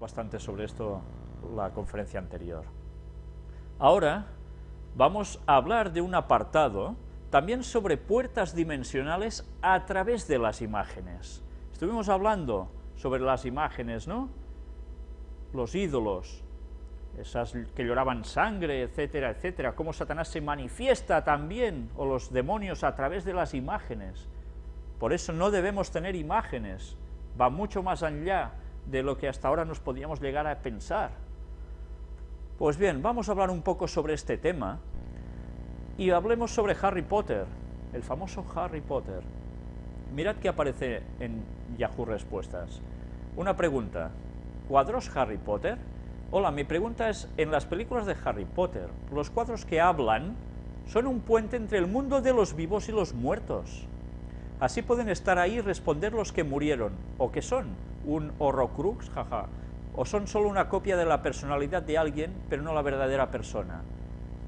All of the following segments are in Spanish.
bastante sobre esto la conferencia anterior. Ahora vamos a hablar de un apartado también sobre puertas dimensionales a través de las imágenes. Estuvimos hablando sobre las imágenes, ¿no? Los ídolos, esas que lloraban sangre, etcétera, etcétera, cómo Satanás se manifiesta también, o los demonios, a través de las imágenes. Por eso no debemos tener imágenes, va mucho más allá de lo que hasta ahora nos podíamos llegar a pensar. Pues bien, vamos a hablar un poco sobre este tema, y hablemos sobre Harry Potter, el famoso Harry Potter. Mirad que aparece en Yahoo Respuestas. Una pregunta, ¿cuadros Harry Potter? Hola, mi pregunta es, en las películas de Harry Potter, los cuadros que hablan son un puente entre el mundo de los vivos y los muertos. Así pueden estar ahí y responder los que murieron, o que son un horrocrux, jaja, o son solo una copia de la personalidad de alguien, pero no la verdadera persona.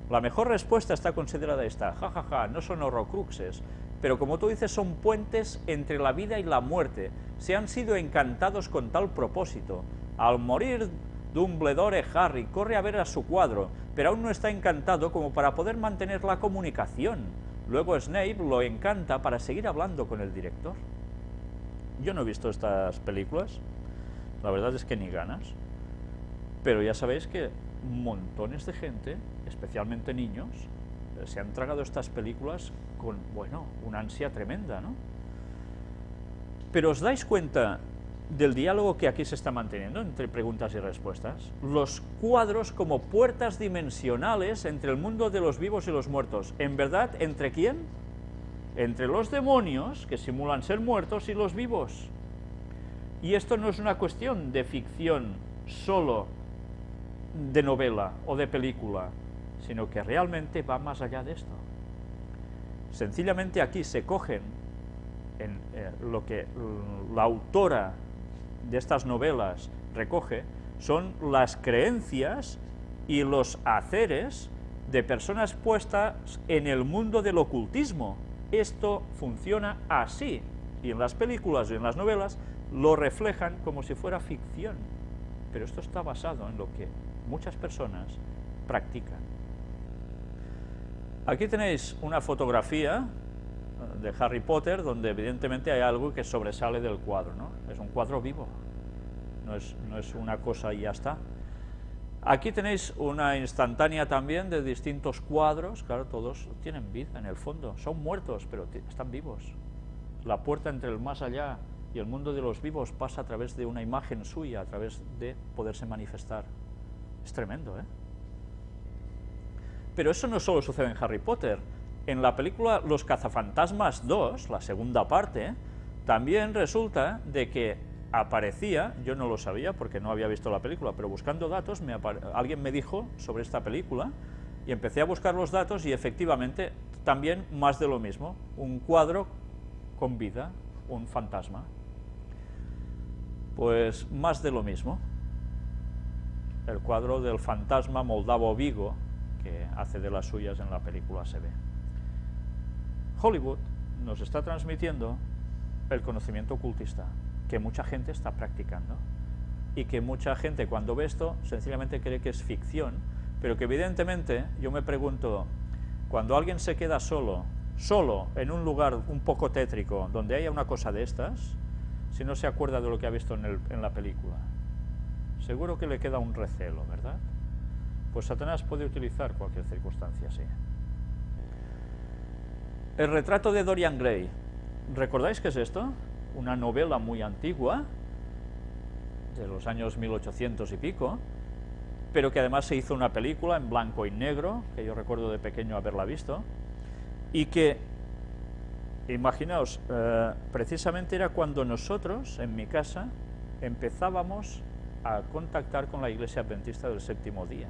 La mejor respuesta está considerada esta, jajaja, ja, ja, no son horrocruxes, pero como tú dices, son puentes entre la vida y la muerte. Se han sido encantados con tal propósito. Al morir Dumbledore Harry corre a ver a su cuadro, pero aún no está encantado como para poder mantener la comunicación. Luego Snape lo encanta para seguir hablando con el director. Yo no he visto estas películas, la verdad es que ni ganas, pero ya sabéis que montones de gente, especialmente niños, eh, se han tragado estas películas con, bueno, una ansia tremenda, ¿no? Pero os dais cuenta del diálogo que aquí se está manteniendo entre preguntas y respuestas. Los cuadros como puertas dimensionales entre el mundo de los vivos y los muertos. ¿En verdad, entre quién? Entre los demonios, que simulan ser muertos, y los vivos. Y esto no es una cuestión de ficción solo de novela o de película, sino que realmente va más allá de esto. Sencillamente aquí se cogen en eh, lo que la autora de estas novelas recoge son las creencias y los haceres de personas puestas en el mundo del ocultismo. Esto funciona así, y en las películas y en las novelas lo reflejan como si fuera ficción, pero esto está basado en lo que muchas personas practican. Aquí tenéis una fotografía de Harry Potter, donde evidentemente hay algo que sobresale del cuadro, ¿no? Es un cuadro vivo, no es, no es una cosa y ya está. Aquí tenéis una instantánea también de distintos cuadros, claro, todos tienen vida en el fondo, son muertos, pero están vivos. La puerta entre el más allá y el mundo de los vivos pasa a través de una imagen suya, a través de poderse manifestar. Es tremendo, ¿eh? Pero eso no solo sucede en Harry Potter, en la película Los cazafantasmas 2, la segunda parte, también resulta de que aparecía, yo no lo sabía porque no había visto la película, pero buscando datos alguien me dijo sobre esta película y empecé a buscar los datos y efectivamente también más de lo mismo, un cuadro con vida, un fantasma. Pues más de lo mismo, el cuadro del fantasma Moldavo Vigo, que hace de las suyas en la película se ve. Hollywood nos está transmitiendo el conocimiento ocultista, que mucha gente está practicando, y que mucha gente cuando ve esto sencillamente cree que es ficción, pero que evidentemente yo me pregunto, cuando alguien se queda solo, solo en un lugar un poco tétrico, donde haya una cosa de estas, si no se acuerda de lo que ha visto en, la película, seguro que le queda un recelo, ¿verdad? Pues Satanás puede utilizar cualquier circunstancia así. El retrato de Dorian Gray. ¿Recordáis qué es esto? Una novela muy antigua, de los años 1800 y pico, pero que además se hizo una película en blanco y negro, que yo recuerdo de pequeño haberla visto, y que, imaginaos, eh, precisamente era cuando nosotros, en mi casa, empezábamos a contactar con la Iglesia Adventista del Séptimo Día.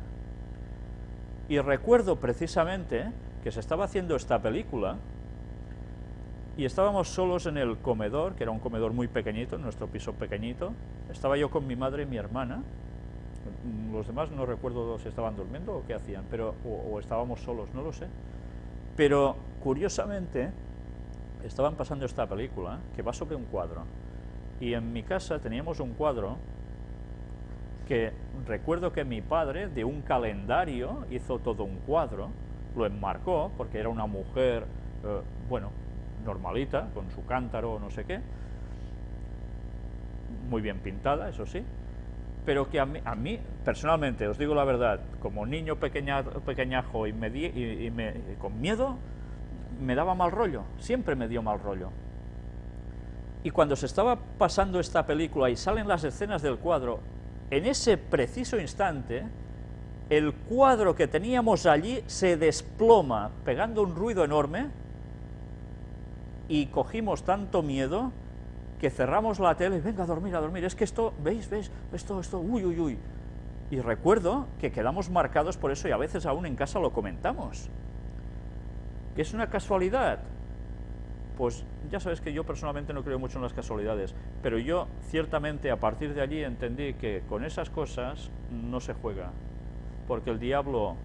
Y recuerdo precisamente que se estaba haciendo esta película, y estábamos solos en el comedor, que era un comedor muy pequeñito, en nuestro piso pequeñito. Estaba yo con mi madre y mi hermana. Los demás no recuerdo si estaban durmiendo o qué hacían, pero, o, estábamos solos, no lo sé. Pero, curiosamente, estaban pasando esta película, que va sobre un cuadro. Y en mi casa teníamos un cuadro que recuerdo que mi padre de un calendario hizo todo un cuadro, lo enmarcó, porque era una mujer, eh, bueno, normalita, con su cántaro o no sé qué, muy bien pintada, eso sí, pero que a mí, personalmente, os digo la verdad, como niño pequeña, pequeñajo y, me y, con miedo, me daba mal rollo, siempre me dio mal rollo. Y cuando se estaba pasando esta película y salen las escenas del cuadro, en ese preciso instante, el cuadro que teníamos allí se desploma, pegando un ruido enorme, y cogimos tanto miedo que cerramos la tele y venga a dormir, a dormir, es que esto, ¿veis? ¿Veis? Esto, esto, uy, uy, uy. Y recuerdo que quedamos marcados por eso y a veces aún en casa lo comentamos. ¿Que es una casualidad? Pues ya sabes que yo personalmente no creo mucho en las casualidades, pero yo ciertamente a partir de allí entendí que con esas cosas no se juega, porque el diablo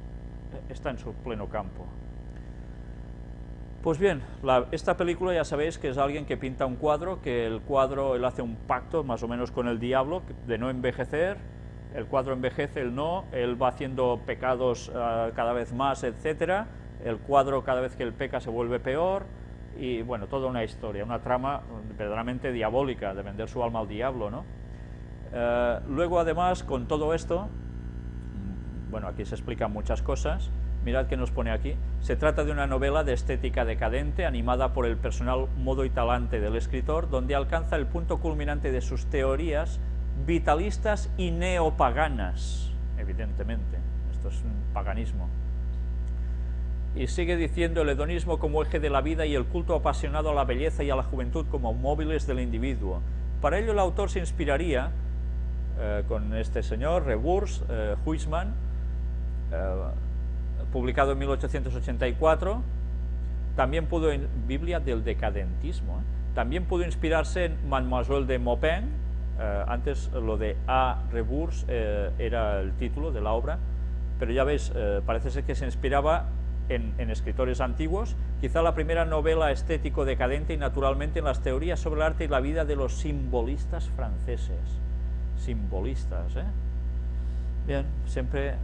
está en su pleno campo. Pues bien, esta película ya sabéis que es alguien que pinta un cuadro, que el cuadro, él hace un pacto más o menos con el diablo de no envejecer, el cuadro envejece, él no, él va haciendo pecados ah, cada vez más, etcétera, el cuadro cada vez que él peca se vuelve peor, y bueno, toda una historia, una trama verdaderamente diabólica de vender su alma al diablo, ¿no? Eh, luego además, con todo esto, bueno, aquí se explican muchas cosas, mirad que nos pone aquí, se trata de una novela de estética decadente, animada por el personal modo y talante del escritor, donde alcanza el punto culminante de sus teorías vitalistas y neopaganas, evidentemente, esto es un paganismo. Y sigue diciendo el hedonismo como eje de la vida y el culto apasionado a la belleza y a la juventud como móviles del individuo. Para ello el autor se inspiraría eh, con este señor, Reburs, eh, Huisman, eh, publicado en 1884, también pudo, en Biblia del decadentismo, ¿eh? también pudo inspirarse en Mademoiselle de Maupin, eh, antes lo de A. Rebours eh, era el título de la obra, pero ya veis, parece ser que se inspiraba en, en, escritores antiguos, quizá la primera novela estético decadente y naturalmente en las teorías sobre el arte y la vida de los simbolistas franceses. Simbolistas, ¿eh? Bien, siempre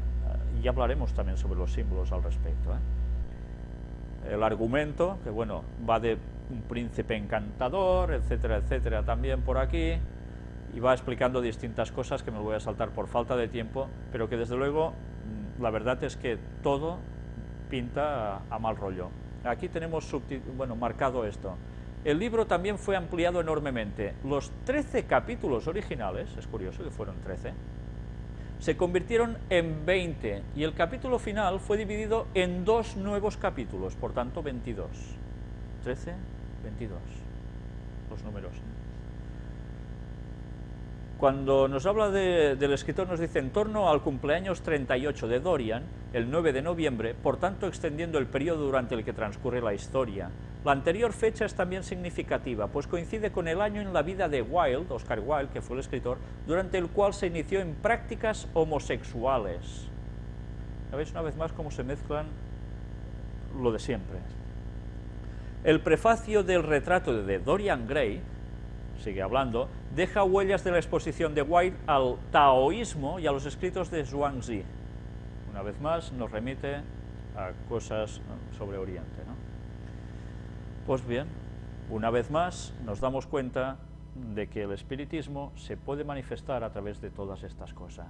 y hablaremos también sobre los símbolos al respecto. ¿eh? El argumento, que bueno, va de un príncipe encantador, etcétera, etcétera, también por aquí, y va explicando distintas cosas que me voy a saltar por falta de tiempo, pero que desde luego mm, la verdad es que todo pinta a, mal rollo. Aquí tenemos bueno, marcado esto. El libro también fue ampliado enormemente. Los 13 capítulos originales, es curioso que fueron 13, se convirtieron en 20 y el capítulo final fue dividido en dos nuevos capítulos, por tanto 22. 13, 22, los números. Cuando nos habla del escritor nos dice en torno al cumpleaños 38 de Dorian, el 9 de noviembre, por tanto extendiendo el periodo durante el que transcurre la historia. La anterior fecha es también significativa, pues coincide con el año en la vida de Wilde, Oscar Wilde, que fue el escritor, durante el cual se inició en prácticas homosexuales. ¿Sabéis una vez más cómo se mezclan lo de siempre? El prefacio del retrato de Dorian Gray sigue hablando, deja huellas de la exposición de White al taoísmo y a los escritos de Zhuangzi. Una vez más nos remite a cosas sobre Oriente. ¿no? Pues bien, una vez más nos damos cuenta de que el espiritismo se puede manifestar a través de todas estas cosas.